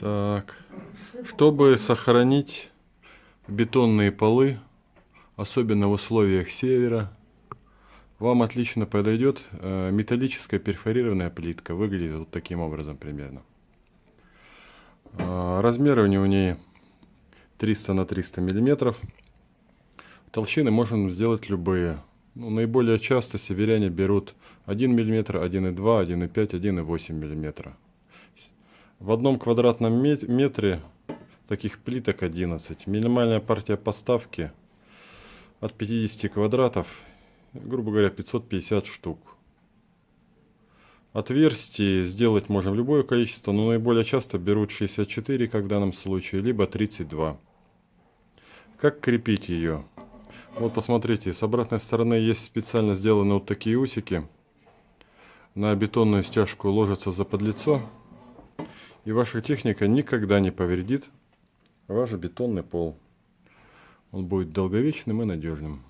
Так, чтобы сохранить бетонные полы, особенно в условиях севера, вам отлично подойдет э, металлическая перфорированная плитка. Выглядит вот таким образом примерно. Э, размеры у нее 300 на 300 миллиметров. Толщины можем сделать любые. Ну, наиболее часто северяне берут 1 мм, 1,2, 1,5, 1,8 мм. В одном квадратном метре таких плиток 11. Минимальная партия поставки от 50 квадратов, грубо говоря, 550 штук. Отверстий сделать можем любое количество, но наиболее часто берут 64, как в данном случае, либо 32. Как крепить ее? Вот посмотрите, с обратной стороны есть специально сделаны вот такие усики. На бетонную стяжку ложится за подлицо. И ваша техника никогда не повредит ваш бетонный пол. Он будет долговечным и надежным.